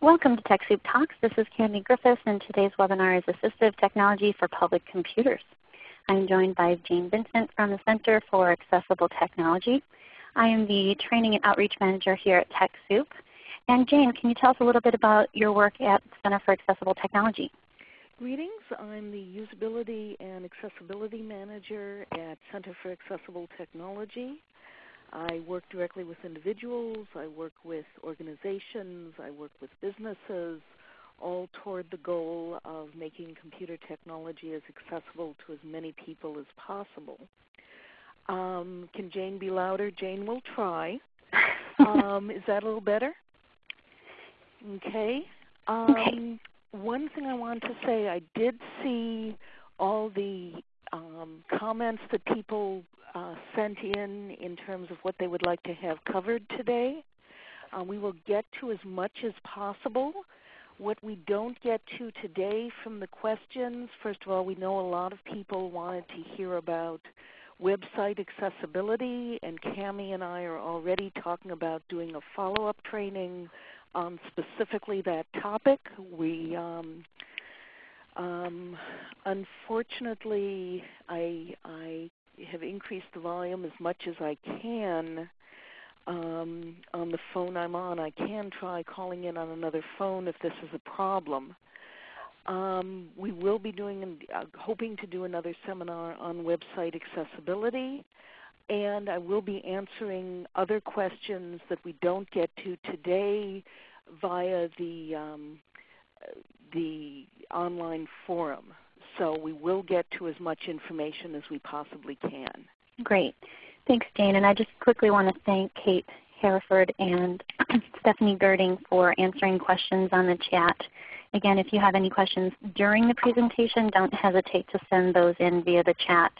Welcome to TechSoup Talks. This is Cami Griffiths and today's webinar is Assistive Technology for Public Computers. I'm joined by Jane Vincent from the Center for Accessible Technology. I am the Training and Outreach Manager here at TechSoup. And Jane, can you tell us a little bit about your work at Center for Accessible Technology? Greetings. I'm the Usability and Accessibility Manager at Center for Accessible Technology. I work directly with individuals, I work with organizations, I work with businesses, all toward the goal of making computer technology as accessible to as many people as possible. Um, can Jane be louder? Jane will try. Um, is that a little better? Okay. Um, okay. One thing I want to say, I did see all the um, comments that people uh, sent in in terms of what they would like to have covered today. Uh, we will get to as much as possible. What we don't get to today from the questions, first of all, we know a lot of people wanted to hear about website accessibility, and Cami and I are already talking about doing a follow-up training on specifically that topic. We um, um, unfortunately, I, I have increased the volume as much as I can um, on the phone I'm on. I can try calling in on another phone if this is a problem. Um, we will be doing, uh, hoping to do another seminar on website accessibility, and I will be answering other questions that we don't get to today via the um, the online forum. So we will get to as much information as we possibly can. Great. Thanks, Jane. And I just quickly want to thank Kate Hereford and Stephanie Girding for answering questions on the chat. Again, if you have any questions during the presentation, don't hesitate to send those in via the chat.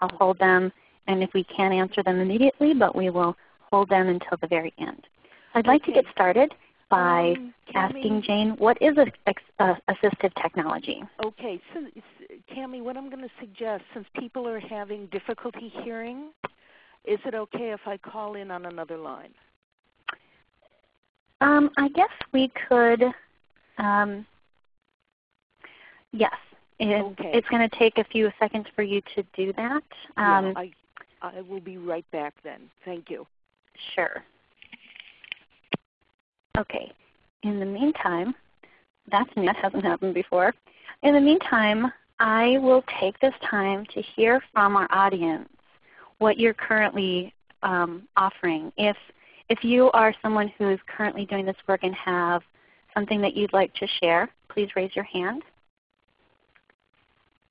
I'll hold them, and if we can answer them immediately, but we will hold them until the very end. I'd like okay. to get started by um, asking Jane, what is a, a, assistive technology? Okay, so Cami, what I'm going to suggest, since people are having difficulty hearing, is it okay if I call in on another line? Um, I guess we could, um, yes. It, okay. It's going to take a few seconds for you to do that. Um, yeah, I, I will be right back then. Thank you. Sure. Okay. In the meantime, that's new. That hasn't happened before. In the meantime, I will take this time to hear from our audience what you're currently um, offering. If, if you are someone who is currently doing this work and have something that you'd like to share, please raise your hand.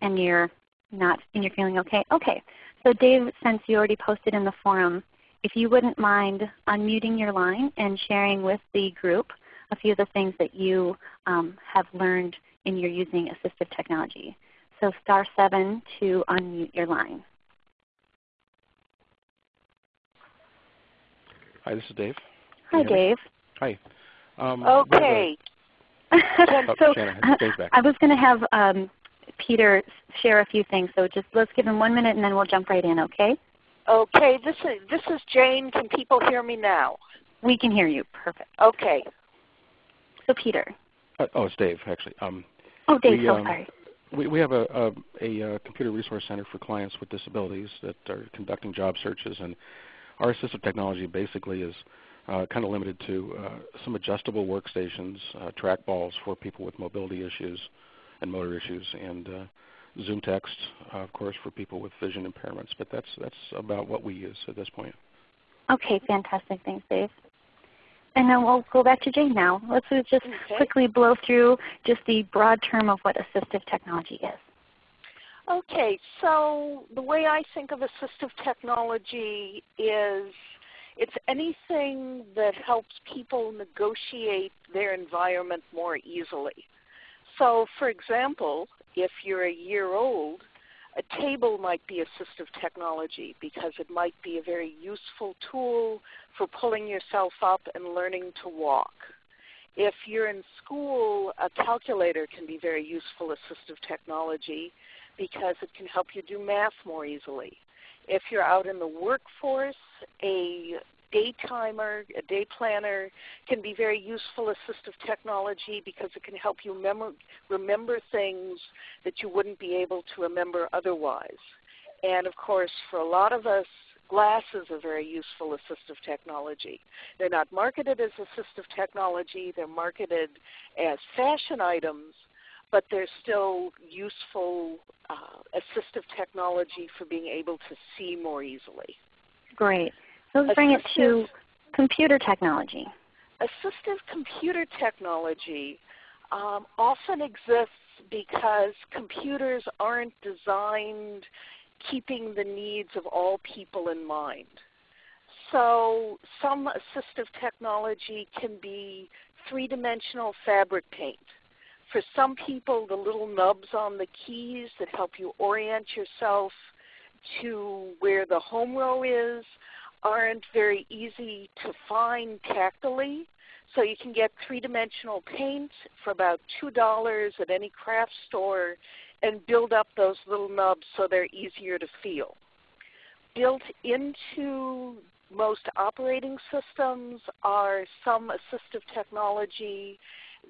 And you're not, and you're feeling okay? Okay. So Dave, since you already posted in the forum, if you wouldn't mind unmuting your line and sharing with the group a few of the things that you um, have learned in your using assistive technology. So star 7 to unmute your line. Hi, this is Dave. Hi, Dave. Hi. Um, okay. oh, so I was going to have um, Peter share a few things. So just let's give him one minute and then we'll jump right in, okay? Okay, this is this is Jane. Can people hear me now? We can hear you. Perfect. Okay. So Peter. Uh, oh, it's Dave actually. Um, oh, Dave. We, so um, sorry. We, we have a, a, a, uh, computer resource center for clients with disabilities that are conducting job searches, and our assistive technology basically is uh, kind of limited to uh, some adjustable workstations, uh, trackballs for people with mobility issues and motor issues, and uh, Zoom text, uh, of course, for people with vision impairments. But that's, that's about what we use at this point. Okay, fantastic. Thanks, Dave. And then we'll go back to Jane now. Let's just okay. quickly blow through just the broad term of what assistive technology is. Okay, so the way I think of assistive technology is it's anything that helps people negotiate their environment more easily. So for example, if you're a year old, a table might be assistive technology because it might be a very useful tool for pulling yourself up and learning to walk. If you're in school, a calculator can be very useful assistive technology because it can help you do math more easily. If you're out in the workforce, a day timer, a day planner can be very useful assistive technology because it can help you remember things that you wouldn't be able to remember otherwise. And of course, for a lot of us, glasses are very useful assistive technology. They're not marketed as assistive technology. They're marketed as fashion items, but they're still useful uh, assistive technology for being able to see more easily. Great. Let's bring it to computer technology. Assistive computer technology um, often exists because computers aren't designed keeping the needs of all people in mind. So some assistive technology can be three-dimensional fabric paint. For some people, the little nubs on the keys that help you orient yourself to where the home row is aren't very easy to find tactily. So you can get three-dimensional paint for about $2 at any craft store and build up those little nubs so they're easier to feel. Built into most operating systems are some assistive technology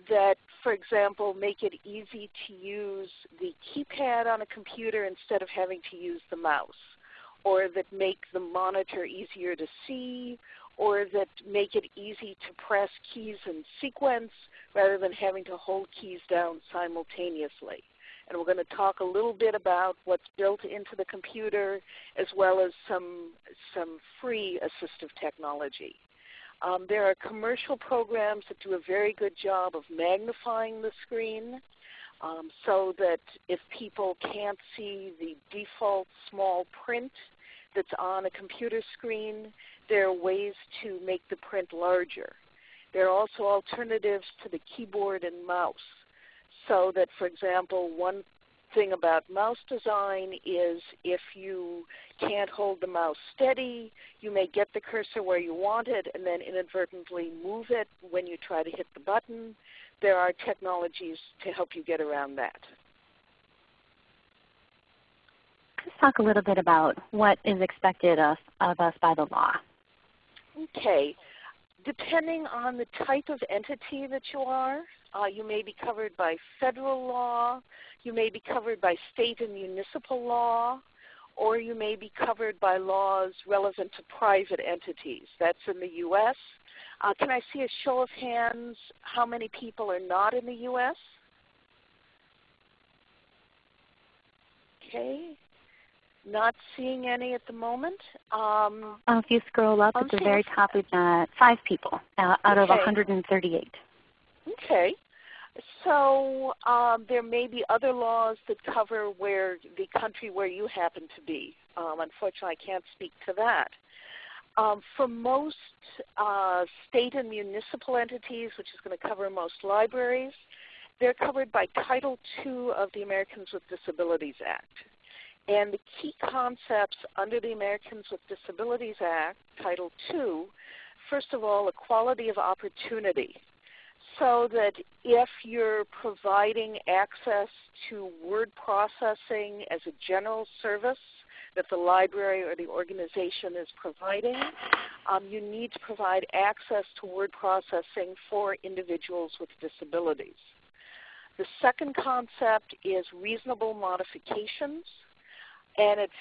that, for example, make it easy to use the keypad on a computer instead of having to use the mouse, or that make the monitor easier to see, or that make it easy to press keys in sequence rather than having to hold keys down simultaneously. And we're going to talk a little bit about what's built into the computer as well as some, some free assistive technology. Um, there are commercial programs that do a very good job of magnifying the screen um, so that if people can't see the default small print that's on a computer screen, there are ways to make the print larger. There are also alternatives to the keyboard and mouse so that, for example, one thing about mouse design is if you can't hold the mouse steady, you may get the cursor where you want it and then inadvertently move it when you try to hit the button. There are technologies to help you get around that. Let's talk a little bit about what is expected of, of us by the law. Okay. Depending on the type of entity that you are, uh, you may be covered by federal law, you may be covered by state and municipal law, or you may be covered by laws relevant to private entities. That's in the U.S. Uh, can I see a show of hands how many people are not in the U.S.? Okay. Not seeing any at the moment. Um, if you scroll up at the very top, we've got five people uh, out okay. of 138. Okay. So um, there may be other laws that cover where the country where you happen to be. Um, unfortunately, I can't speak to that. Um, for most uh, state and municipal entities, which is going to cover most libraries, they're covered by Title II of the Americans with Disabilities Act. And the key concepts under the Americans with Disabilities Act, Title II, first of all, equality of opportunity so that if you're providing access to word processing as a general service that the library or the organization is providing, um, you need to provide access to word processing for individuals with disabilities. The second concept is reasonable modifications, and it's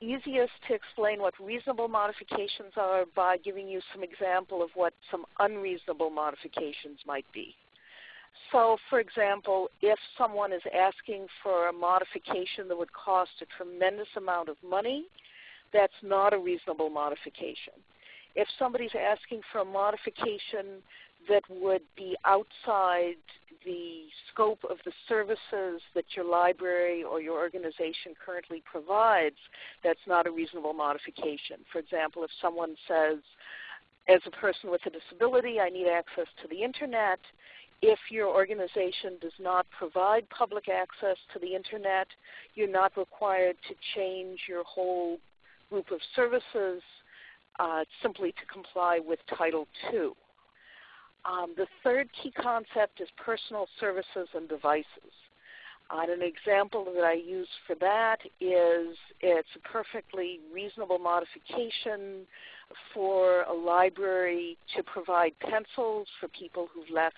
easiest to explain what reasonable modifications are by giving you some example of what some unreasonable modifications might be. So for example, if someone is asking for a modification that would cost a tremendous amount of money, that's not a reasonable modification. If somebody's asking for a modification that would be outside the scope of the services that your library or your organization currently provides, that's not a reasonable modification. For example, if someone says, as a person with a disability, I need access to the Internet, if your organization does not provide public access to the Internet, you're not required to change your whole group of services uh, simply to comply with Title II. Um, the third key concept is personal services and devices. Uh, and an example that I use for that is it's a perfectly reasonable modification for a library to provide pencils for people who've left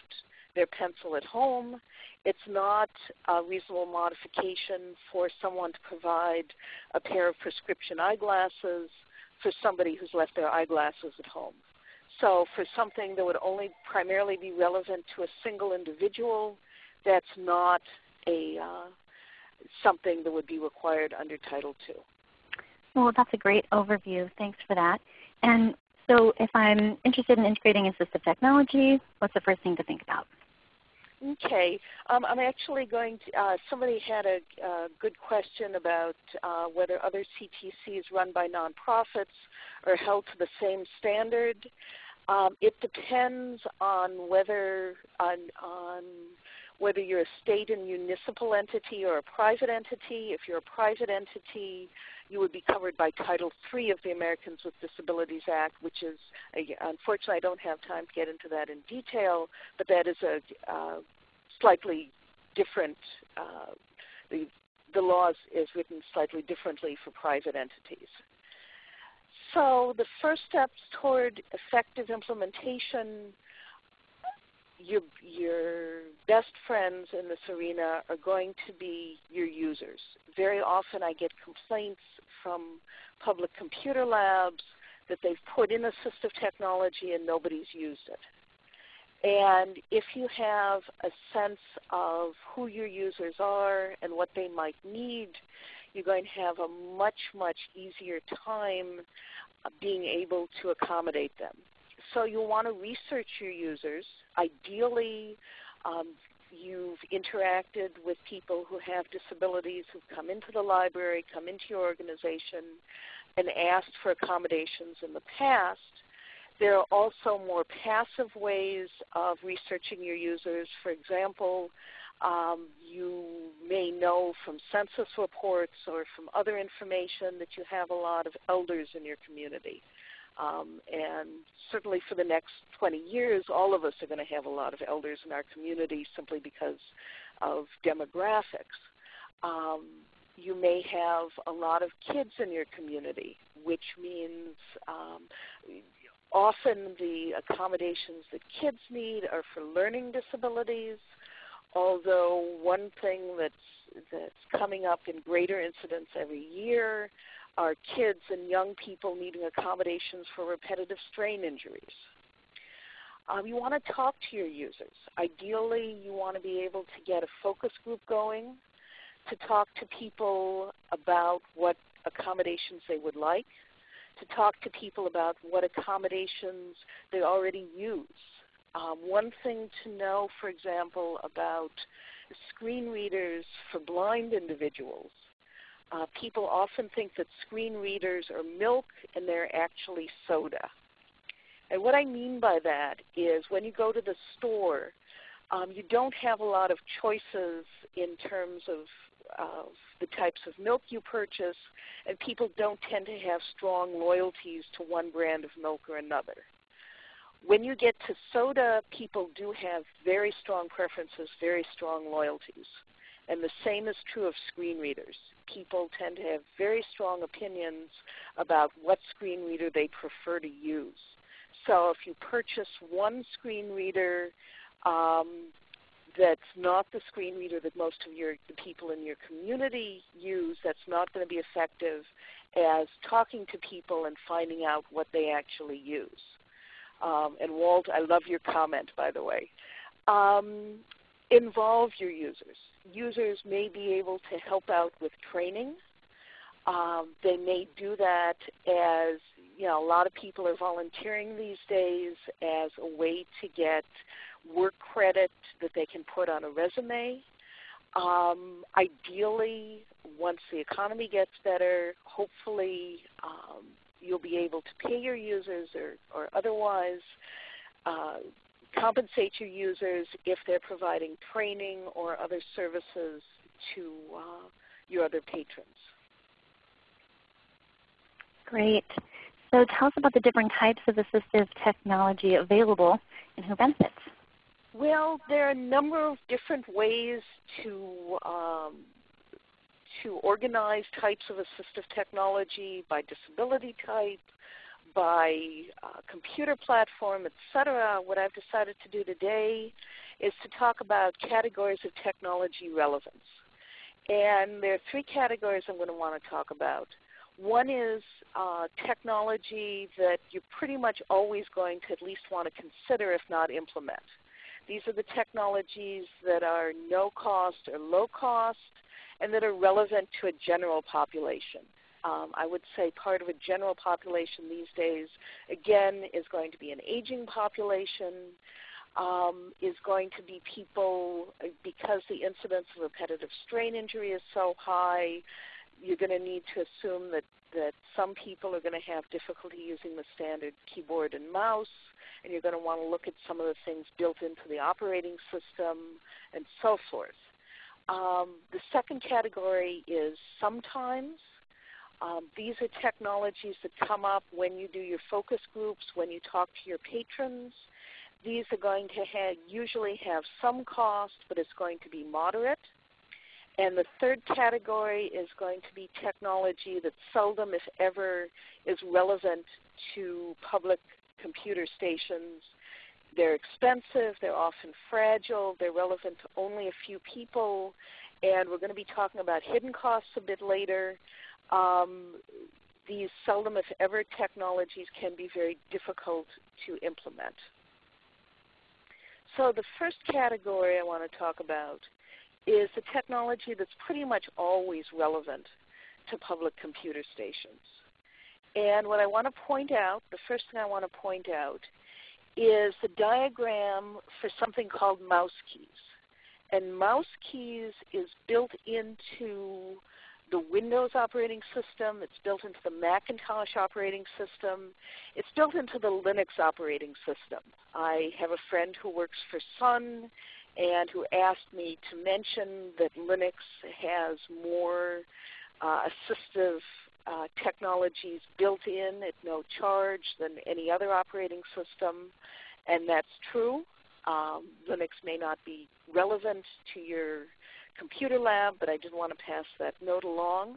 their pencil at home. It's not a reasonable modification for someone to provide a pair of prescription eyeglasses for somebody who's left their eyeglasses at home. So for something that would only primarily be relevant to a single individual, that's not a uh, something that would be required under Title II. Well, that's a great overview. Thanks for that. And so if I'm interested in integrating assistive technology, what's the first thing to think about? Okay, um, I'm actually going to, uh, somebody had a, a, good question about uh, whether other CTCs run by nonprofits are held to the same standard. Um, it depends on whether, on, on whether you're a state and municipal entity or a private entity. If you're a private entity, you would be covered by Title III of the Americans with Disabilities Act, which is, unfortunately I don't have time to get into that in detail, but that is a uh, slightly different, uh, the, the laws is written slightly differently for private entities. So the first steps toward effective implementation your, your best friends in this arena are going to be your users. Very often I get complaints from public computer labs that they've put in assistive technology and nobody's used it. And if you have a sense of who your users are and what they might need, you're going to have a much, much easier time being able to accommodate them. So you'll want to research your users. Ideally, um, you've interacted with people who have disabilities who've come into the library, come into your organization, and asked for accommodations in the past. There are also more passive ways of researching your users. For example, um, you may know from census reports or from other information that you have a lot of elders in your community. Um, and certainly for the next 20 years, all of us are going to have a lot of elders in our community simply because of demographics. Um, you may have a lot of kids in your community, which means um, often the accommodations that kids need are for learning disabilities, although one thing that's, that's coming up in greater incidence every year are kids and young people needing accommodations for repetitive strain injuries. Um, you want to talk to your users. Ideally, you want to be able to get a focus group going to talk to people about what accommodations they would like, to talk to people about what accommodations they already use. Um, one thing to know, for example, about screen readers for blind individuals uh, people often think that screen readers are milk and they're actually soda. And what I mean by that is when you go to the store, um, you don't have a lot of choices in terms of, of the types of milk you purchase, and people don't tend to have strong loyalties to one brand of milk or another. When you get to soda, people do have very strong preferences, very strong loyalties. And the same is true of screen readers. People tend to have very strong opinions about what screen reader they prefer to use. So if you purchase one screen reader um, that's not the screen reader that most of your the people in your community use, that's not going to be effective as talking to people and finding out what they actually use. Um, and Walt, I love your comment, by the way. Um, involve your users. Users may be able to help out with training. Um, they may do that as, you know, a lot of people are volunteering these days as a way to get work credit that they can put on a resume. Um, ideally, once the economy gets better, hopefully um, you'll be able to pay your users or, or otherwise uh, compensate your users if they're providing training or other services to uh, your other patrons. Great. So tell us about the different types of assistive technology available and who benefits. Well, there are a number of different ways to um, to organize types of assistive technology by disability type, by uh, computer platform, etc., what I've decided to do today is to talk about categories of technology relevance. And there are three categories I'm going to want to talk about. One is uh, technology that you're pretty much always going to at least want to consider if not implement. These are the technologies that are no cost or low cost and that are relevant to a general population. Um, I would say part of a general population these days, again, is going to be an aging population, um, is going to be people, uh, because the incidence of repetitive strain injury is so high, you're going to need to assume that, that some people are going to have difficulty using the standard keyboard and mouse, and you're going to want to look at some of the things built into the operating system and so forth. Um, the second category is sometimes. Um, these are technologies that come up when you do your focus groups, when you talk to your patrons. These are going to have, usually have some cost, but it's going to be moderate. And the third category is going to be technology that seldom, if ever, is relevant to public computer stations. They're expensive, they're often fragile, they're relevant to only a few people, and we're going to be talking about hidden costs a bit later. Um, these seldom, if ever, technologies can be very difficult to implement. So the first category I want to talk about is the technology that's pretty much always relevant to public computer stations. And what I want to point out, the first thing I want to point out, is the diagram for something called mouse keys. And mouse keys is built into the Windows operating system. It's built into the Macintosh operating system. It's built into the Linux operating system. I have a friend who works for Sun and who asked me to mention that Linux has more uh, assistive uh, technologies built in at no charge than any other operating system, and that's true. Um, Linux may not be relevant to your computer lab, but I did want to pass that note along.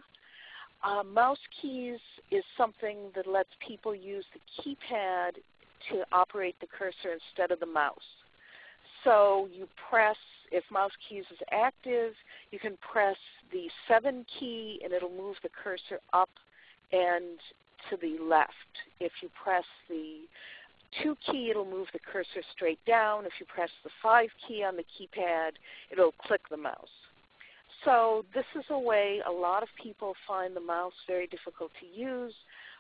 Uh, mouse keys is something that lets people use the keypad to operate the cursor instead of the mouse. So you press, if mouse keys is active, you can press the 7 key and it'll move the cursor up and to the left. If you press the 2 key, it'll move the cursor straight down. If you press the 5 key on the keypad, it'll click the mouse. So this is a way a lot of people find the mouse very difficult to use.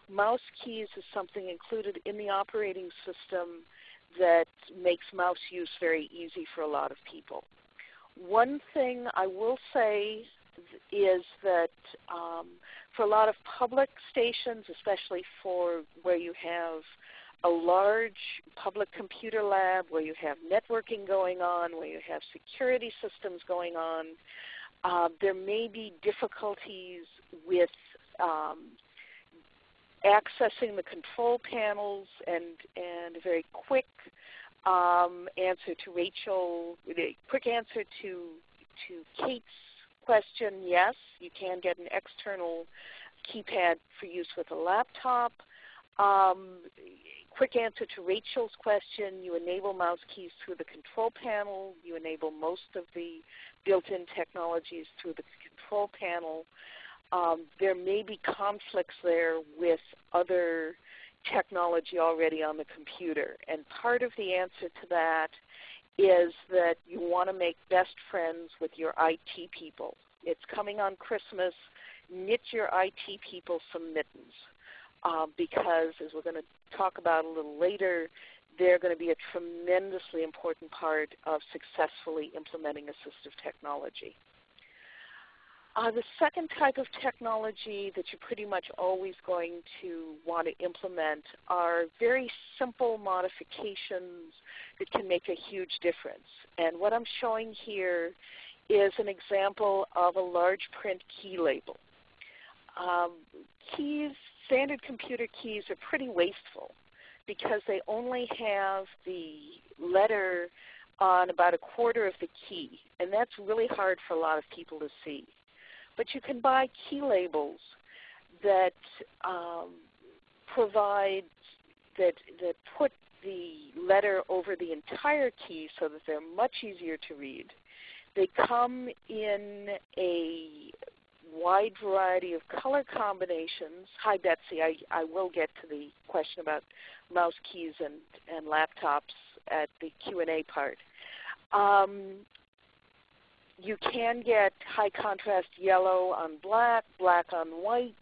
Mouse keys is something included in the operating system that makes mouse use very easy for a lot of people. One thing I will say is that um, for a lot of public stations, especially for where you have a large public computer lab, where you have networking going on, where you have security systems going on, uh, there may be difficulties with um, accessing the control panels and, and a very quick um, answer to Rachel, a quick answer to, to Kate's question, yes, you can get an external keypad for use with a laptop. Um, quick answer to Rachel's question, you enable mouse keys through the control panel. You enable most of the built-in technologies through the control panel. Um, there may be conflicts there with other technology already on the computer. And part of the answer to that is that you want to make best friends with your IT people. It's coming on Christmas. Knit your IT people some mittens uh, because, as we're going to talk about a little later, they're going to be a tremendously important part of successfully implementing assistive technology. Uh, the second type of technology that you're pretty much always going to want to implement are very simple modifications that can make a huge difference. And what I'm showing here is an example of a large print key label. Um, keys, standard computer keys are pretty wasteful because they only have the letter on about a quarter of the key, and that's really hard for a lot of people to see. But you can buy key labels that um, provide that, that put the letter over the entire key so that they're much easier to read. They come in a wide variety of color combinations. Hi Betsy, I, I will get to the question about mouse keys and, and laptops at the Q&A part. Um, you can get high contrast yellow on black, black on white.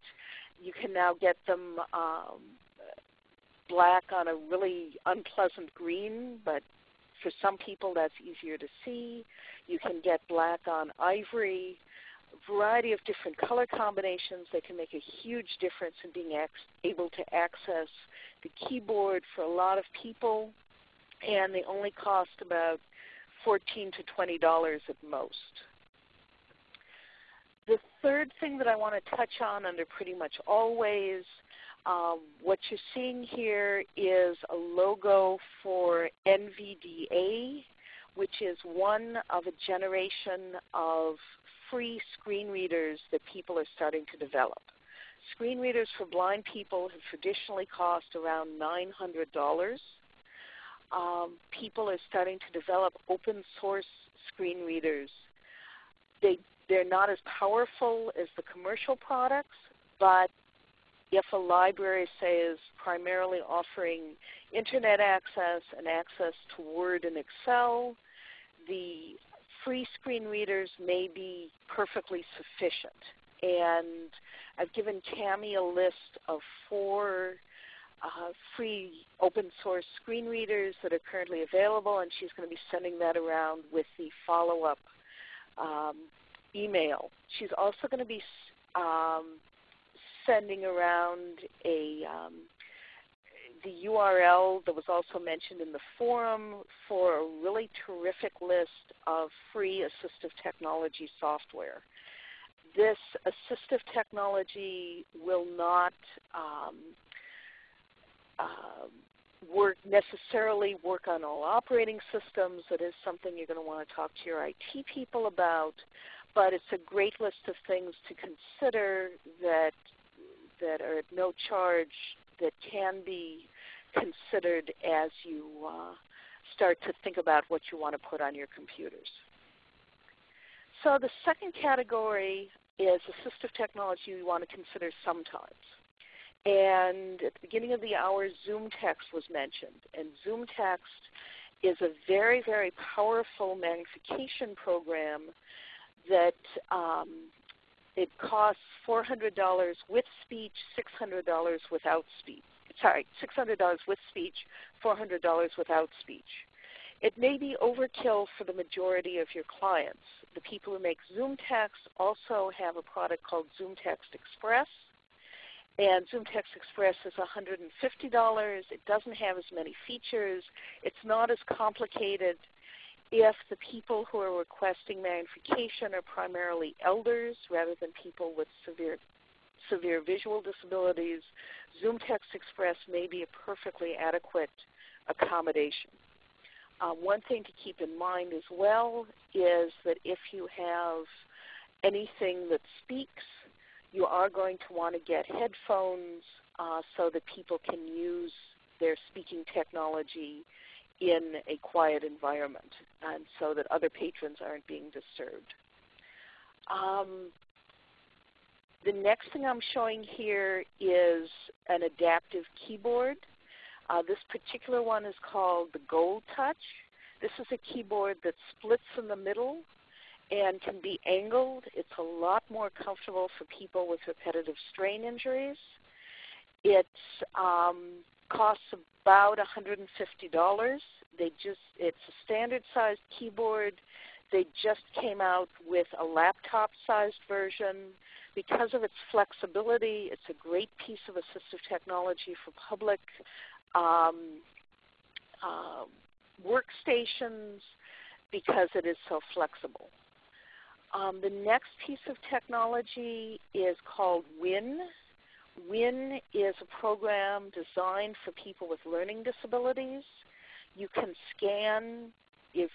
You can now get them um, black on a really unpleasant green, but for some people that's easier to see. You can get black on ivory. Variety of different color combinations that can make a huge difference in being able to access the keyboard for a lot of people. And they only cost about 14 to $20 at most. The third thing that I want to touch on under pretty much always, um, what you're seeing here is a logo for NVDA, which is one of a generation of free screen readers that people are starting to develop. Screen readers for blind people have traditionally cost around $900 um, people are starting to develop open source screen readers. They, they're not as powerful as the commercial products, but if a library, say, is primarily offering internet access and access to Word and Excel, the free screen readers may be perfectly sufficient. And I've given Cami a list of four uh, free open source screen readers that are currently available, and she's going to be sending that around with the follow-up um, email. She's also going to be um, sending around a um, the URL that was also mentioned in the forum for a really terrific list of free assistive technology software. This assistive technology will not um, um, work necessarily work on all operating systems. It is something you're going to want to talk to your IT people about. But it's a great list of things to consider that that are at no charge that can be considered as you uh, start to think about what you want to put on your computers. So the second category is assistive technology you want to consider sometimes. And at the beginning of the hour, ZoomText was mentioned. And ZoomText is a very, very powerful magnification program that um, it costs $400 with speech, $600 without speech. Sorry, $600 with speech, $400 without speech. It may be overkill for the majority of your clients. The people who make ZoomText also have a product called ZoomText Express and ZoomText Express is $150. It doesn't have as many features. It's not as complicated. If the people who are requesting magnification are primarily elders rather than people with severe, severe visual disabilities, Zoom Text Express may be a perfectly adequate accommodation. Uh, one thing to keep in mind as well is that if you have anything that speaks, you are going to want to get headphones uh, so that people can use their speaking technology in a quiet environment and so that other patrons aren't being disturbed. Um, the next thing I'm showing here is an adaptive keyboard. Uh, this particular one is called the Gold Touch. This is a keyboard that splits in the middle and can be angled. It's a lot more comfortable for people with repetitive strain injuries. It um, costs about $150. They just it's a standard sized keyboard. They just came out with a laptop sized version. Because of its flexibility, it's a great piece of assistive technology for public um, uh, workstations because it is so flexible. Um, the next piece of technology is called WYNN. WYNN is a program designed for people with learning disabilities. You can scan, if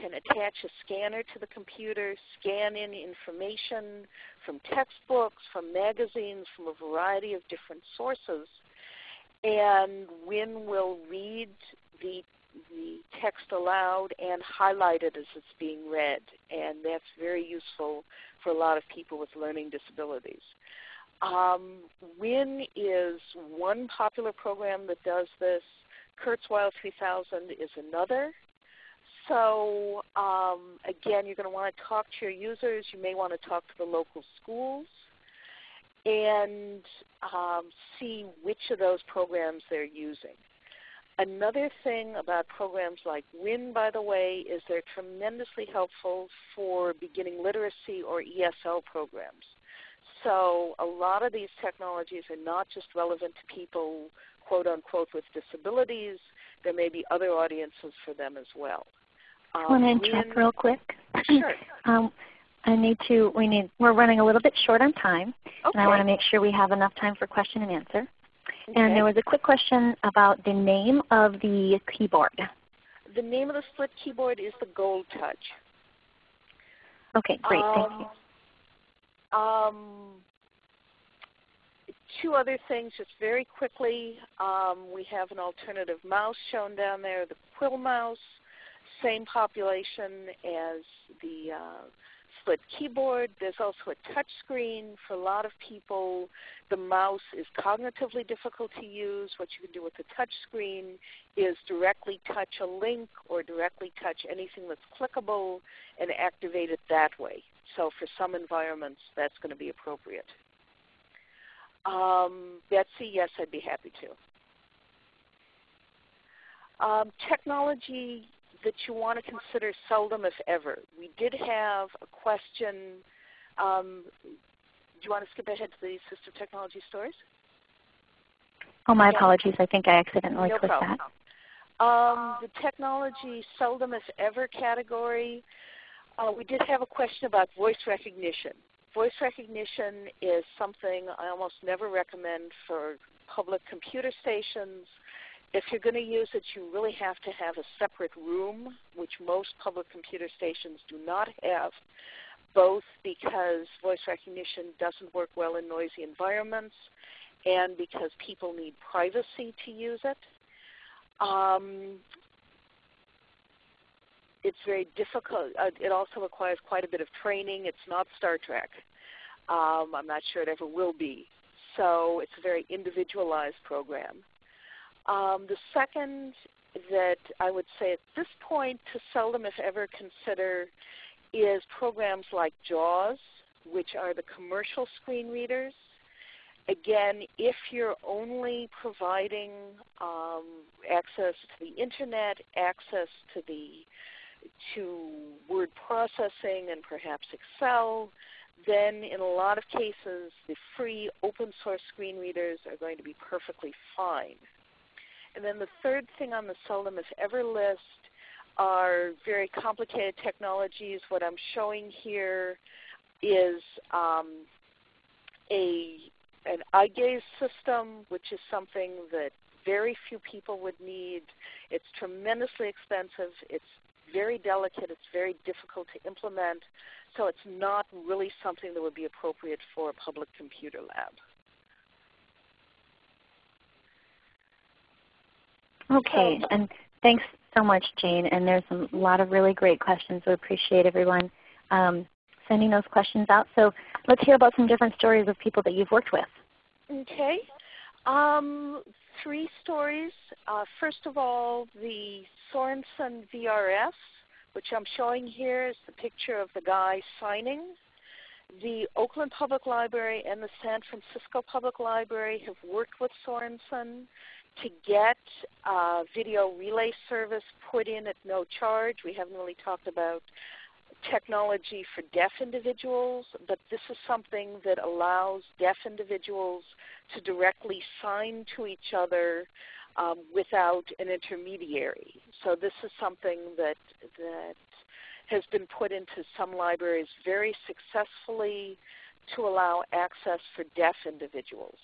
can attach a scanner to the computer, scan in information from textbooks, from magazines, from a variety of different sources. and WYNN will read the the text aloud and highlight it as it's being read. And that's very useful for a lot of people with learning disabilities. Um, WYNN is one popular program that does this. Kurzweil 3000 is another. So um, again, you're going to want to talk to your users. You may want to talk to the local schools and um, see which of those programs they're using. Another thing about programs like WYNN, by the way, is they're tremendously helpful for beginning literacy or ESL programs. So a lot of these technologies are not just relevant to people, quote unquote, with disabilities. There may be other audiences for them as well. Um, I want to interrupt real quick. Sure. um, I need to. We need. We're running a little bit short on time, okay. and I want to make sure we have enough time for question and answer. Okay. And there was a quick question about the name of the keyboard. The name of the split keyboard is the Gold Touch. Okay, great. Um, Thank you. Um, two other things just very quickly. Um, we have an alternative mouse shown down there, the Quill mouse, same population as the uh, split keyboard. There's also a touch screen. For a lot of people, the mouse is cognitively difficult to use. What you can do with the touch screen is directly touch a link or directly touch anything that's clickable and activate it that way. So for some environments, that's going to be appropriate. Um, Betsy, yes, I'd be happy to. Um, technology that you want to consider seldom if ever. We did have a question. Um, do you want to skip ahead to the assistive technology stories? Oh, my apologies. I think I accidentally no clicked problem. that. Um, the technology seldom if ever category. Uh, we did have a question about voice recognition. Voice recognition is something I almost never recommend for public computer stations if you're going to use it, you really have to have a separate room, which most public computer stations do not have, both because voice recognition doesn't work well in noisy environments and because people need privacy to use it. Um, it's very difficult. Uh, it also requires quite a bit of training. It's not Star Trek. Um, I'm not sure it ever will be. So it's a very individualized program. Um, the second that I would say at this point to seldom if ever consider is programs like JAWS, which are the commercial screen readers. Again, if you're only providing um, access to the internet, access to the to word processing and perhaps Excel, then in a lot of cases the free open source screen readers are going to be perfectly fine. And then the third thing on the if ever list are very complicated technologies. What I'm showing here is um, a an eye gaze system, which is something that very few people would need. It's tremendously expensive. It's very delicate. It's very difficult to implement. So it's not really something that would be appropriate for a public computer lab. Okay, and thanks so much, Jane. And there's a lot of really great questions. We appreciate everyone um, sending those questions out. So let's hear about some different stories of people that you've worked with. Okay. Um, three stories. Uh, first of all, the Sorenson VRS, which I'm showing here is the picture of the guy signing. The Oakland Public Library and the San Francisco Public Library have worked with Sorenson to get video relay service put in at no charge. We haven't really talked about technology for deaf individuals, but this is something that allows deaf individuals to directly sign to each other um, without an intermediary. So this is something that, that has been put into some libraries very successfully to allow access for deaf individuals.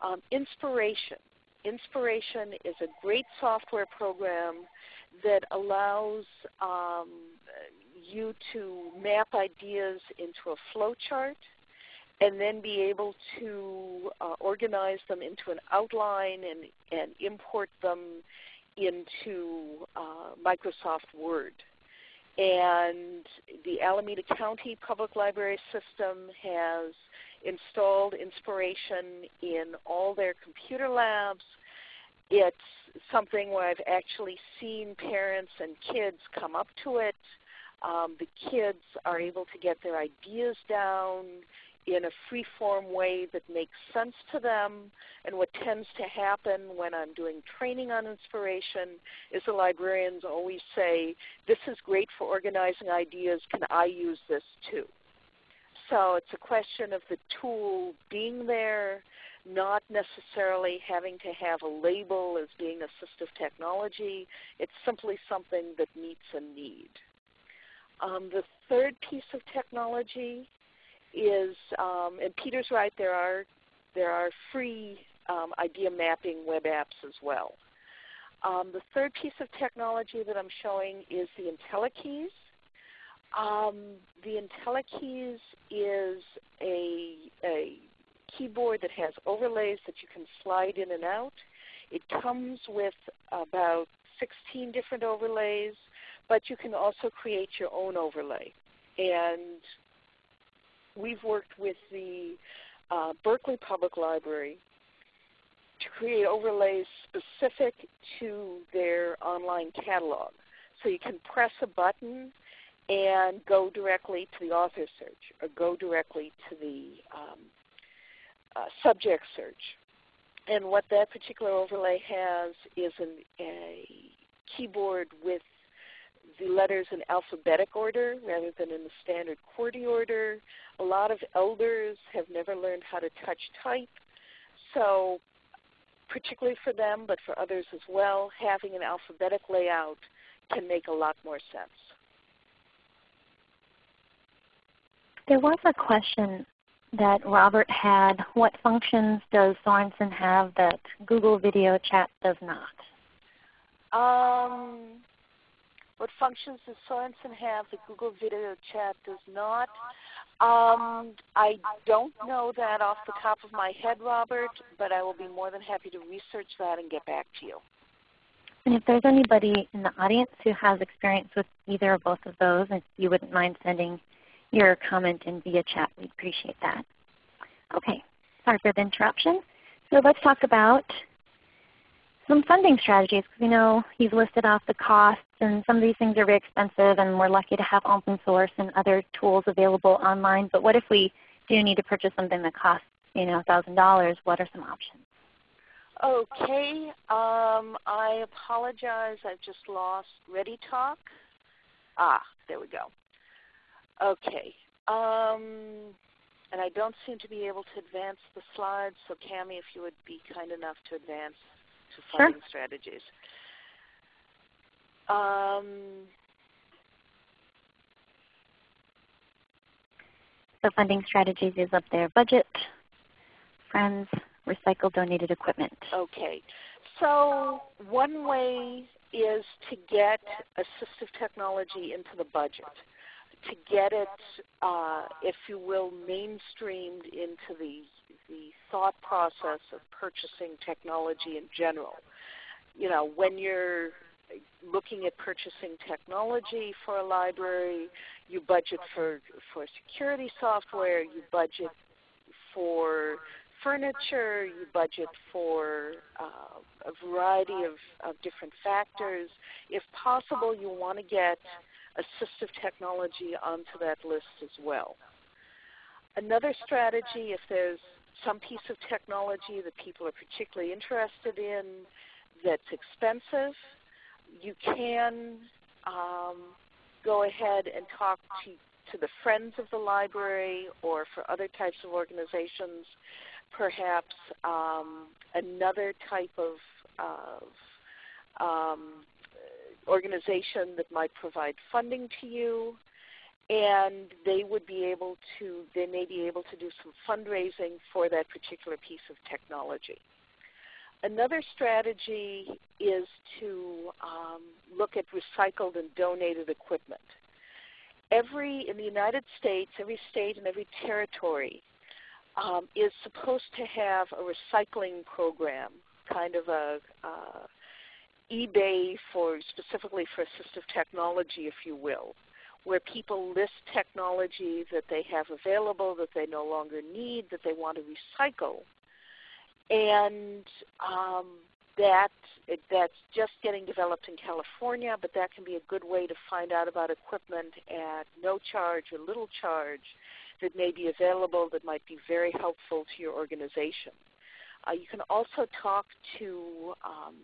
Um, inspiration. Inspiration is a great software program that allows um, you to map ideas into a flowchart and then be able to uh, organize them into an outline and, and import them into uh, Microsoft Word. And the Alameda County Public Library System has installed Inspiration in all their computer labs. It's something where I've actually seen parents and kids come up to it. Um, the kids are able to get their ideas down in a free-form way that makes sense to them. And what tends to happen when I'm doing training on inspiration is the librarians always say, this is great for organizing ideas, can I use this too? So it's a question of the tool being there, not necessarily having to have a label as being assistive technology. It's simply something that meets a need. Um, the third piece of technology is, um, and Peter's right, there are, there are free um, idea mapping web apps as well. Um, the third piece of technology that I'm showing is the IntelliKeys. Um, the IntelliKeys is a, a keyboard that has overlays that you can slide in and out. It comes with about 16 different overlays, but you can also create your own overlay. And we've worked with the uh, Berkeley Public Library to create overlays specific to their online catalog. So you can press a button and go directly to the author search or go directly to the um, uh, subject search. And what that particular overlay has is an, a keyboard with the letters in alphabetic order rather than in the standard QWERTY order. A lot of elders have never learned how to touch type. So particularly for them, but for others as well, having an alphabetic layout can make a lot more sense. There was a question that Robert had. What functions does Sorenson have that Google Video Chat does not? Um, what functions does Sorenson have that Google Video Chat does not? Um, I don't know that off the top of my head, Robert, but I will be more than happy to research that and get back to you. And if there's anybody in the audience who has experience with either or both of those, if you wouldn't mind sending your comment in via chat. We'd appreciate that. Okay, sorry for the interruption. So let's talk about some funding strategies because we know you've listed off the costs and some of these things are very expensive and we're lucky to have open source and other tools available online. But what if we do need to purchase something that costs you know, $1,000? What are some options? Okay, um, I apologize. I've just lost ReadyTalk. Ah, there we go. Okay. Um, and I don't seem to be able to advance the slides, so Cami, if you would be kind enough to advance to funding sure. strategies. Um, funding strategies is up there. Budget, friends, recycle donated equipment. Okay. So one way is to get assistive technology into the budget to get it, uh, if you will, mainstreamed into the, the thought process of purchasing technology in general. You know, when you're looking at purchasing technology for a library, you budget for, for security software, you budget for furniture, you budget for uh, a variety of, of different factors. If possible, you want to get assistive technology onto that list as well. Another strategy, if there's some piece of technology that people are particularly interested in that's expensive, you can um, go ahead and talk to, to the friends of the library or for other types of organizations, perhaps um, another type of, of um, organization that might provide funding to you and they would be able to, they may be able to do some fundraising for that particular piece of technology. Another strategy is to um, look at recycled and donated equipment. Every, in the United States, every state and every territory um, is supposed to have a recycling program, kind of a uh, eBay for specifically for assistive technology, if you will, where people list technology that they have available that they no longer need, that they want to recycle, and um, that that's just getting developed in California, but that can be a good way to find out about equipment at no charge or little charge that may be available that might be very helpful to your organization. Uh, you can also talk to um,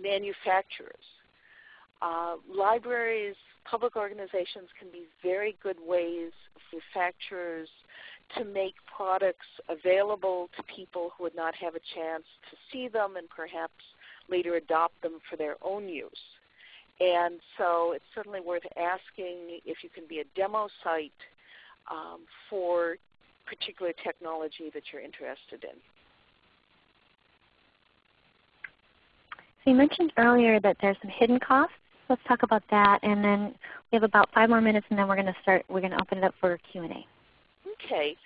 manufacturers. Uh, libraries, public organizations can be very good ways for manufacturers to make products available to people who would not have a chance to see them and perhaps later adopt them for their own use. And so it's certainly worth asking if you can be a demo site um, for particular technology that you're interested in. So you mentioned earlier that there's some hidden costs. Let's talk about that, and then we have about five more minutes, and then we're going to start. We're going to open it up for Q and A. Okay.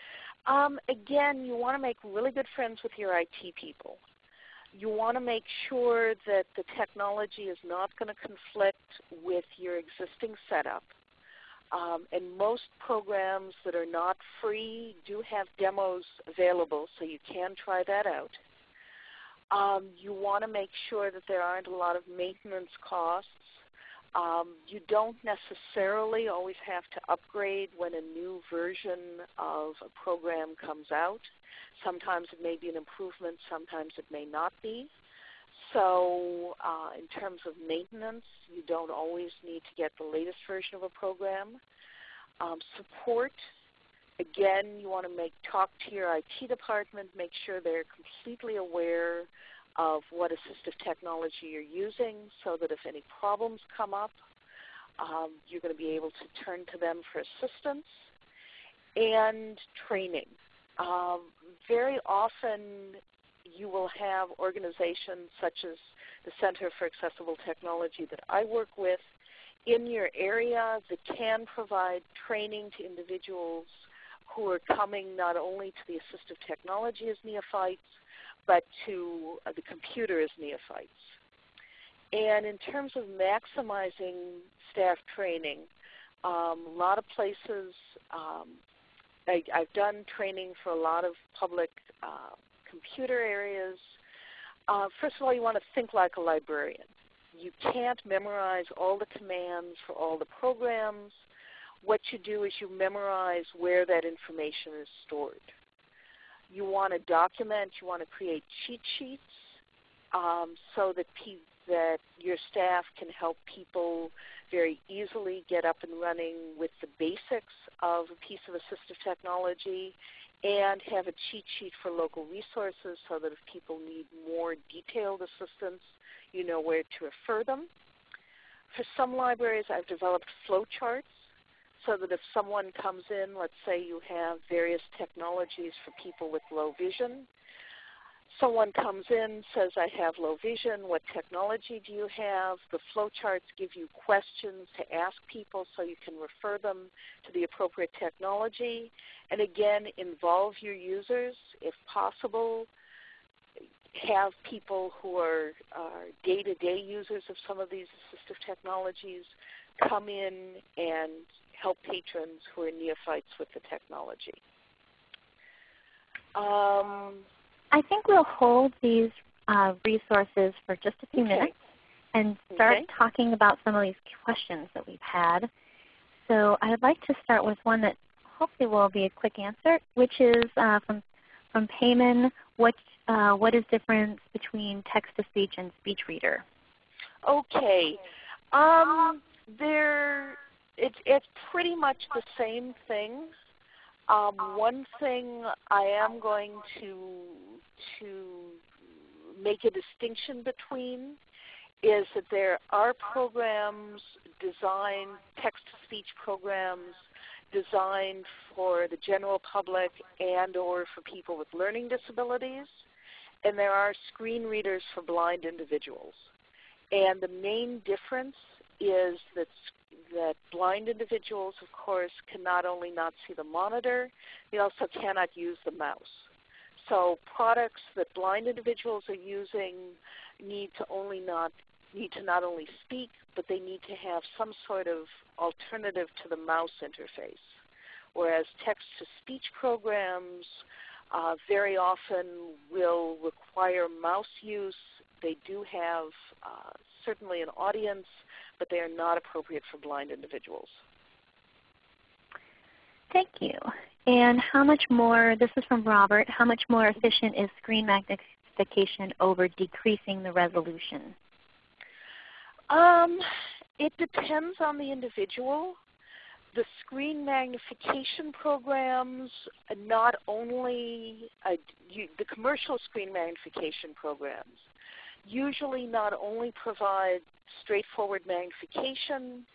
Um, again, you want to make really good friends with your IT people. You want to make sure that the technology is not going to conflict with your existing setup. Um, and most programs that are not free do have demos available, so you can try that out. Um, you want to make sure that there aren't a lot of maintenance costs um, you don't necessarily always have to upgrade when a new version of a program comes out. Sometimes it may be an improvement, sometimes it may not be. So uh, in terms of maintenance, you don't always need to get the latest version of a program. Um, support, again, you want to make talk to your IT department, make sure they're completely aware of what assistive technology you're using so that if any problems come up, um, you're going to be able to turn to them for assistance. And training. Um, very often you will have organizations such as the Center for Accessible Technology that I work with in your area that can provide training to individuals who are coming not only to the assistive technology as neophytes, but to uh, the computer as neophytes. And in terms of maximizing staff training, um, a lot of places, um, I, have done training for a lot of public uh, computer areas. Uh, first of all, you want to think like a librarian. You can't memorize all the commands for all the programs. What you do is you memorize where that information is stored you want to document, you want to create cheat sheets um, so that, that your staff can help people very easily get up and running with the basics of a piece of assistive technology and have a cheat sheet for local resources so that if people need more detailed assistance, you know where to refer them. For some libraries, I've developed flowcharts so that if someone comes in, let's say you have various technologies for people with low vision, someone comes in, says, I have low vision, what technology do you have? The flowcharts give you questions to ask people so you can refer them to the appropriate technology. And again, involve your users if possible. Have people who are day-to-day -day users of some of these assistive technologies come in and help patrons who are neophytes with the technology. Um, I think we'll hold these uh, resources for just a few okay. minutes and start okay. talking about some of these questions that we've had. So I'd like to start with one that hopefully will be a quick answer, which is uh, from, from Payman, what, uh, what is difference between text-to-speech and speech reader? Okay. Um, there it's it's pretty much the same thing. Um, one thing I am going to to make a distinction between is that there are programs designed, text-to-speech programs designed for the general public and or for people with learning disabilities, and there are screen readers for blind individuals. And the main difference is that that blind individuals, of course, can not only not see the monitor, they also cannot use the mouse. So products that blind individuals are using need to only not need to not only speak, but they need to have some sort of alternative to the mouse interface. Whereas text-to-speech programs uh, very often will require mouse use. They do have uh, certainly an audience, but they are not appropriate for blind individuals. Thank you. And how much more, this is from Robert, how much more efficient is screen magnification over decreasing the resolution? Um, it depends on the individual. The screen magnification programs, not only uh, you, the commercial screen magnification programs, usually not only provide straightforward magnification,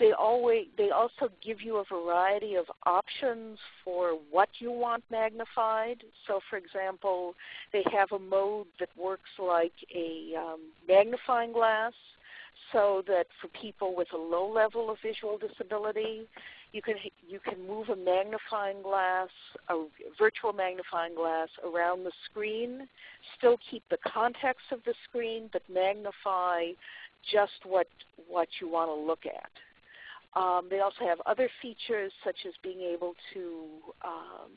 they, always, they also give you a variety of options for what you want magnified. So for example, they have a mode that works like a um, magnifying glass so that for people with a low level of visual disability, you can, you can move a magnifying glass, a virtual magnifying glass around the screen, still keep the context of the screen, but magnify just what, what you want to look at. Um, they also have other features such as being able to um,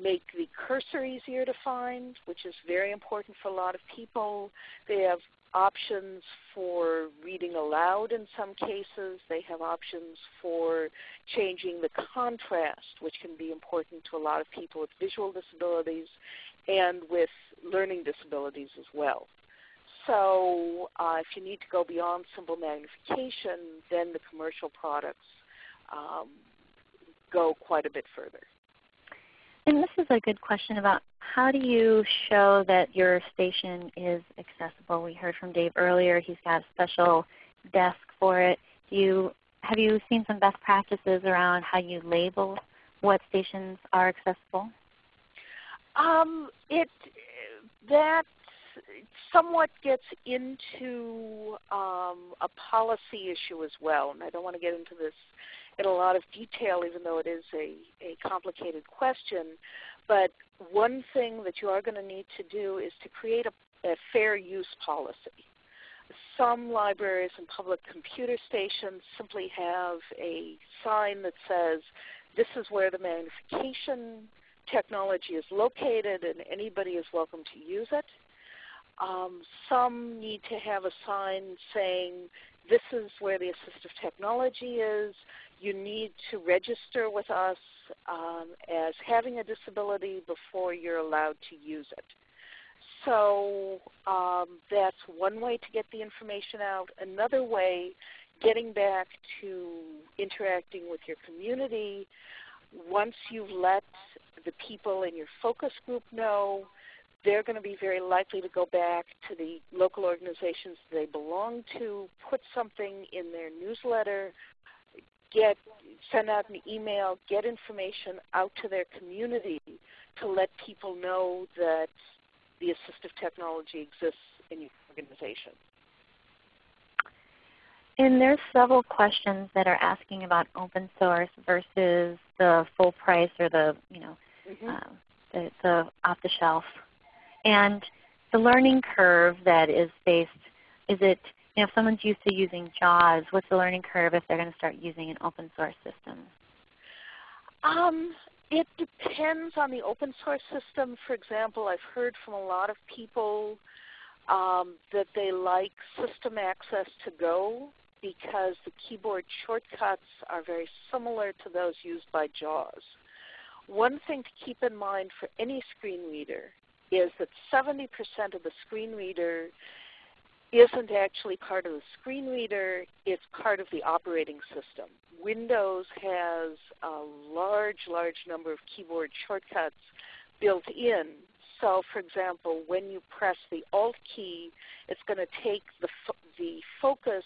make the cursor easier to find, which is very important for a lot of people. They have options for reading aloud in some cases. They have options for changing the contrast, which can be important to a lot of people with visual disabilities and with learning disabilities as well. So uh, if you need to go beyond simple magnification, then the commercial products um, go quite a bit further. And this is a good question about how do you show that your station is accessible? We heard from Dave earlier. He's got a special desk for it. Do you, have you seen some best practices around how you label what stations are accessible? Um, it that somewhat gets into um, a policy issue as well, and I don't want to get into this in a lot of detail even though it is a, a complicated question. But one thing that you are going to need to do is to create a, a fair use policy. Some libraries and public computer stations simply have a sign that says, this is where the magnification technology is located and anybody is welcome to use it. Um, some need to have a sign saying this is where the assistive technology is. You need to register with us um, as having a disability before you're allowed to use it. So um, that's one way to get the information out. Another way, getting back to interacting with your community, once you've let the people in your focus group know they're going to be very likely to go back to the local organizations they belong to, put something in their newsletter, get send out an email, get information out to their community to let people know that the assistive technology exists in your organization. And there's several questions that are asking about open source versus the full price or the you know mm -hmm. uh, the, the off the shelf and the learning curve that is based, is it, you know, if someone's used to using JAWS, what's the learning curve if they're going to start using an open source system? Um, it depends on the open source system. For example, I've heard from a lot of people um, that they like system access to go because the keyboard shortcuts are very similar to those used by JAWS. One thing to keep in mind for any screen reader is that 70% of the screen reader isn't actually part of the screen reader, it's part of the operating system. Windows has a large, large number of keyboard shortcuts built in. So for example, when you press the Alt key, it's going to take the, fo the focus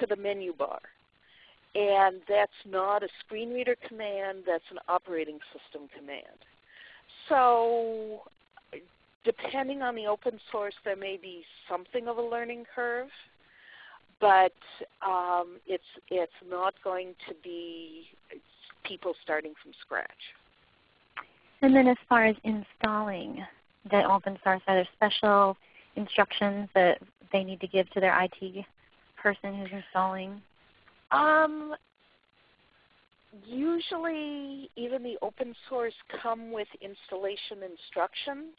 to the menu bar. And that's not a screen reader command, that's an operating system command. So depending on the open source, there may be something of a learning curve. but um, it's it's not going to be people starting from scratch. And then as far as installing the open source, are there special instructions that they need to give to their IT person who's installing? Um, usually even the open source come with installation instructions.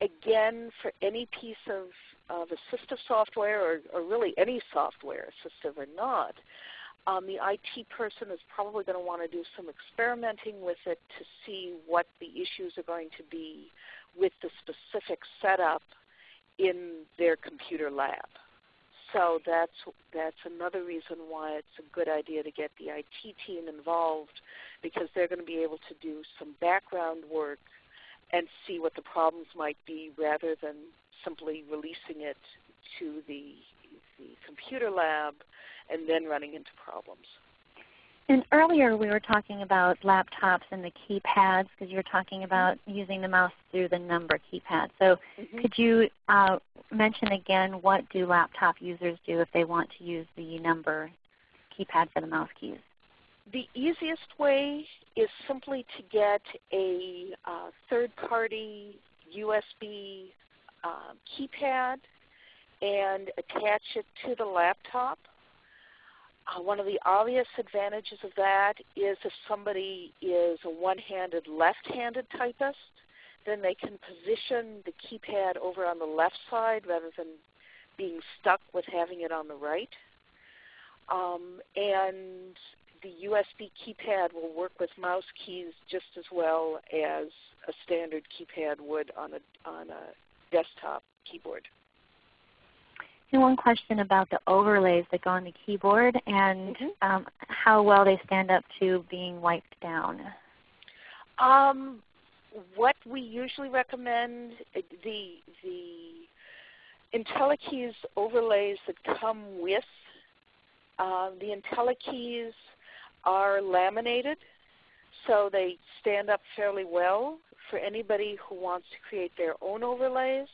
Again, for any piece of, of assistive software or, or really any software, assistive or not, um, the IT person is probably going to want to do some experimenting with it to see what the issues are going to be with the specific setup in their computer lab. So that's, that's another reason why it's a good idea to get the IT team involved because they're going to be able to do some background work and see what the problems might be rather than simply releasing it to the, the computer lab and then running into problems. And earlier we were talking about laptops and the keypads because you were talking about mm -hmm. using the mouse through the number keypad. So mm -hmm. could you uh, mention again what do laptop users do if they want to use the number keypad for the mouse keys? The easiest way is simply to get a uh, third-party USB uh, keypad and attach it to the laptop uh, one of the obvious advantages of that is if somebody is a one-handed left-handed typist, then they can position the keypad over on the left side rather than being stuck with having it on the right. Um, and the USB keypad will work with mouse keys just as well as a standard keypad would on a, on a desktop keyboard. And one question about the overlays that go on the keyboard and mm -hmm. um, how well they stand up to being wiped down. Um, what we usually recommend, uh, the, the IntelliKeys overlays that come with uh, the IntelliKeys are laminated, so they stand up fairly well for anybody who wants to create their own overlays.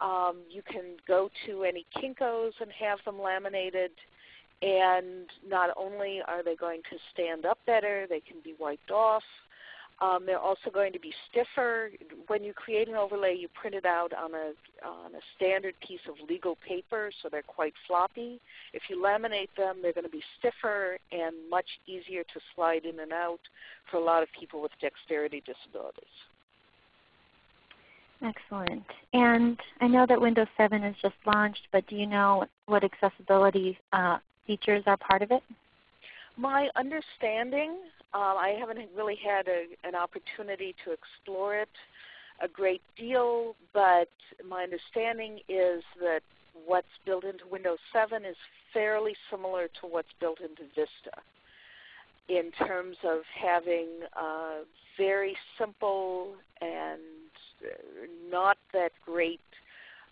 Um, you can go to any Kinkos and have them laminated and not only are they going to stand up better, they can be wiped off. Um, they're also going to be stiffer. When you create an overlay, you print it out on a, on a standard piece of legal paper, so they're quite floppy. If you laminate them, they're going to be stiffer and much easier to slide in and out for a lot of people with dexterity disabilities. Excellent. And I know that Windows 7 is just launched, but do you know what accessibility uh, features are part of it? My understanding, uh, I haven't really had a, an opportunity to explore it a great deal, but my understanding is that what's built into Windows 7 is fairly similar to what's built into Vista in terms of having a very simple and not that great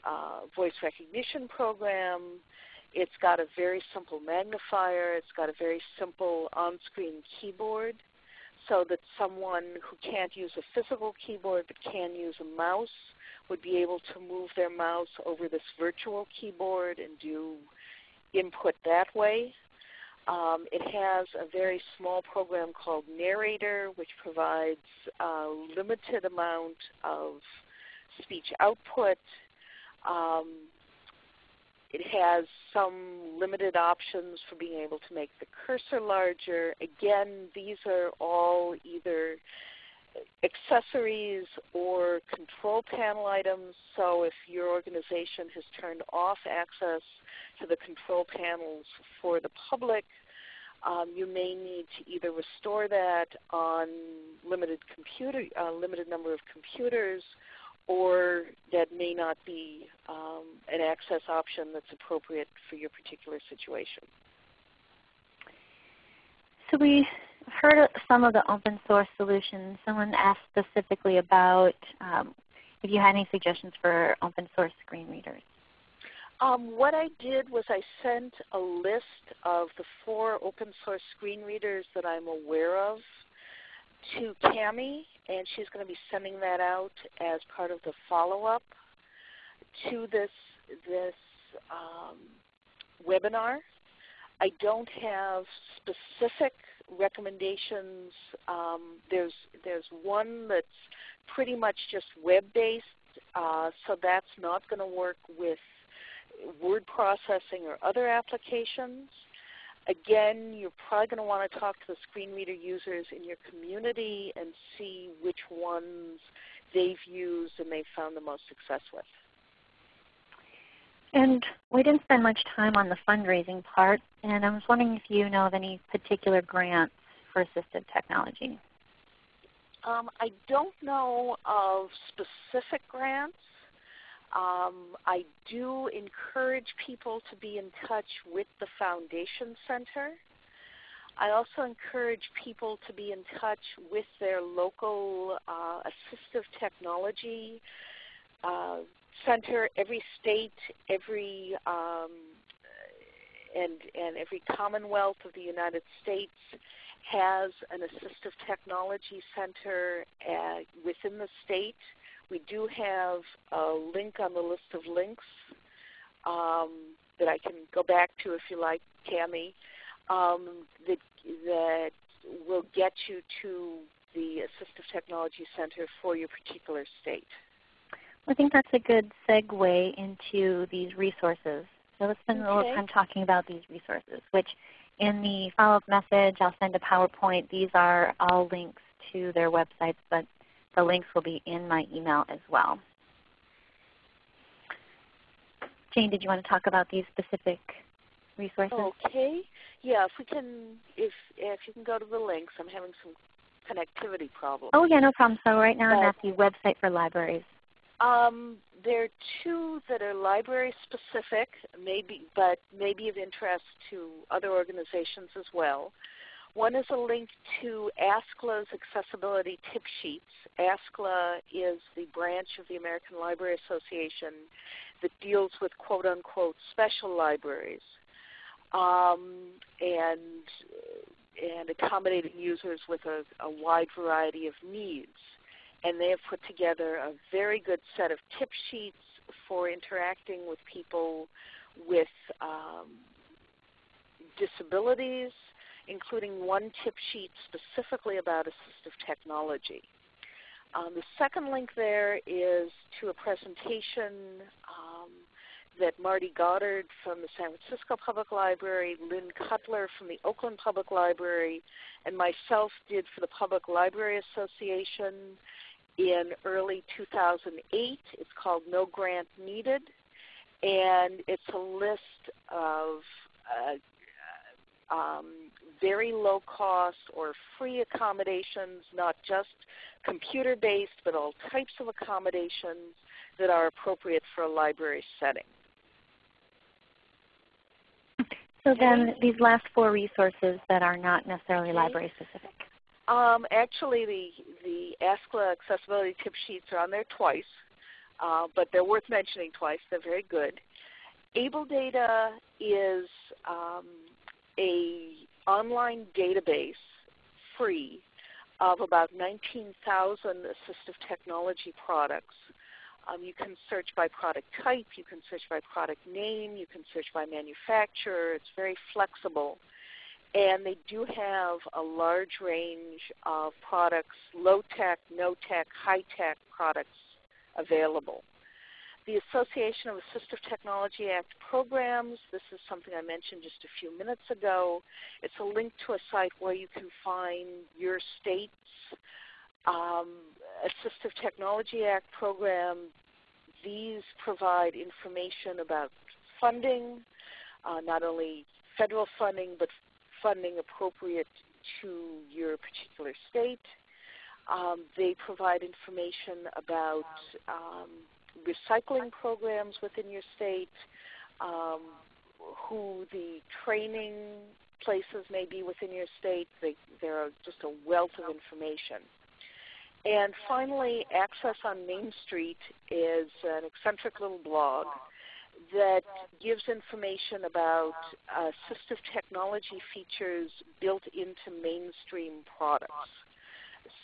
uh, voice recognition program. It's got a very simple magnifier. It's got a very simple on-screen keyboard so that someone who can't use a physical keyboard but can use a mouse would be able to move their mouse over this virtual keyboard and do input that way. Um, it has a very small program called Narrator, which provides a limited amount of speech output. Um, it has some limited options for being able to make the cursor larger. Again, these are all either accessories or control panel items. So if your organization has turned off access to the control panels for the public, um, you may need to either restore that on limited computer, uh, limited number of computers, or that may not be um, an access option that's appropriate for your particular situation. So we heard some of the open source solutions. Someone asked specifically about um, if you had any suggestions for open source screen readers. Um, what I did was I sent a list of the four open source screen readers that I'm aware of to Cami, and she's going to be sending that out as part of the follow-up to this this um, webinar. I don't have specific recommendations. Um, there's, there's one that's pretty much just web-based, uh, so that's not going to work with word processing or other applications. Again, you're probably going to want to talk to the screen reader users in your community and see which ones they've used and they've found the most success with. And we didn't spend much time on the fundraising part, and I was wondering if you know of any particular grants for assistive technology. Um, I don't know of specific grants. Um, I do encourage people to be in touch with the Foundation Center. I also encourage people to be in touch with their local uh, assistive technology uh, center. Every state, every um, and and every Commonwealth of the United States has an assistive technology center uh, within the state. We do have a link on the list of links um, that I can go back to if you like, Cami, um, that, that will get you to the Assistive Technology Center for your particular state. I think that's a good segue into these resources. So let's spend okay. a little time talking about these resources, which in the follow-up message I'll send a PowerPoint. These are all links to their websites, but the links will be in my email as well. Jane, did you want to talk about these specific resources? Okay. Yeah, if we can, if if you can go to the links, I'm having some connectivity problems. Oh yeah, no problem. So right now I'm at the website for libraries. Um, there are two that are library specific, maybe, but maybe of interest to other organizations as well. One is a link to ASCLA's accessibility tip sheets. ASCLA is the branch of the American Library Association that deals with quote unquote special libraries um, and, and accommodating users with a, a wide variety of needs and they have put together a very good set of tip sheets for interacting with people with um, disabilities, including one tip sheet specifically about assistive technology. Um, the second link there is to a presentation um, that Marty Goddard from the San Francisco Public Library, Lynn Cutler from the Oakland Public Library, and myself did for the Public Library Association in early 2008. It's called No Grant Needed, and it's a list of uh, um, very low cost or free accommodations, not just computer based, but all types of accommodations that are appropriate for a library setting. So then these last four resources that are not necessarily library specific. Um, actually, the, the ASCLA accessibility tip sheets are on there twice, uh, but they're worth mentioning twice. They're very good. AbleData is um, a online database, free, of about 19,000 assistive technology products. Um, you can search by product type, you can search by product name, you can search by manufacturer. It's very flexible. And they do have a large range of products, low-tech, no-tech, high-tech products available. The Association of Assistive Technology Act programs, this is something I mentioned just a few minutes ago. It's a link to a site where you can find your state's um, Assistive Technology Act program. These provide information about funding, uh, not only federal funding, but funding appropriate to your particular state. Um, they provide information about um, recycling programs within your state, um, who the training places may be within your state. They, there are just a wealth of information. And finally, Access on Main Street is an eccentric little blog that gives information about assistive technology features built into mainstream products.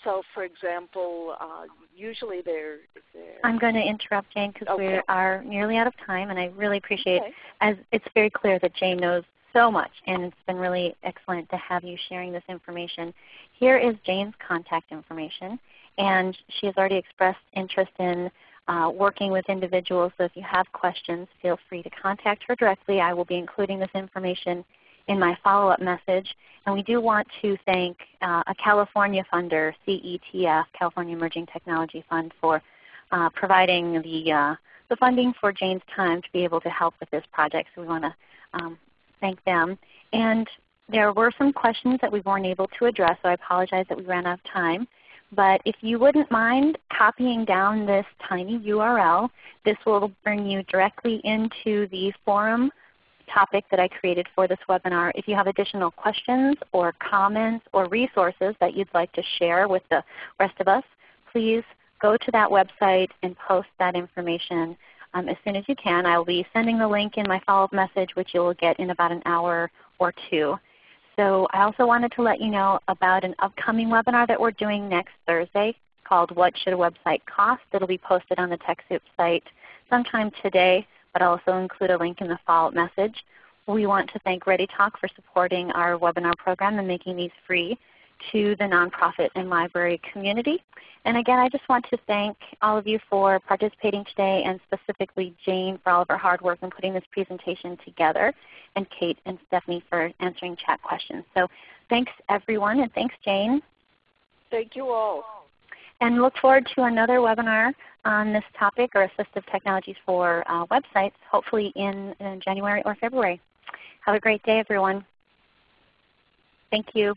So, for example, uh, usually they're, they're, I'm going to interrupt Jane because Okay. we are nearly out of time, and I really appreciate Okay. as it's very clear that Jane knows so much, and it's been really excellent to have you sharing this information. Here is Jane's contact information, and she has already expressed interest in uh, working with individuals. So if you have questions, feel free to contact her directly. I will be including this information in my follow-up message. And we do want to thank uh, a California funder, CETF, California Emerging Technology Fund, for uh, providing the, uh, the funding for Jane's time to be able to help with this project. So we want to um, thank them. And there were some questions that we weren't able to address, so I apologize that we ran out of time. But if you wouldn't mind copying down this tiny URL, this will bring you directly into the forum topic that I created for this webinar. If you have additional questions or comments or resources that you'd like to share with the rest of us, please go to that website and post that information um, as soon as you can. I will be sending the link in my follow-up message which you will get in about an hour or two. So I also wanted to let you know about an upcoming webinar that we're doing next Thursday called What Should a Website Cost? It will be posted on the TechSoup site sometime today, but I'll also include a link in the follow-up message. We want to thank ReadyTalk for supporting our webinar program and making these free to the nonprofit and library community. And again, I just want to thank all of you for participating today and specifically Jane for all of her hard work in putting this presentation together and Kate and Stephanie for answering chat questions. So thanks everyone and thanks Jane. Thank you all. And look forward to another webinar on this topic or assistive technologies for uh, websites hopefully in, in January or February. Have a great day everyone. Thank you.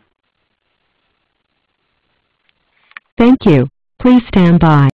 Thank you. Please stand by.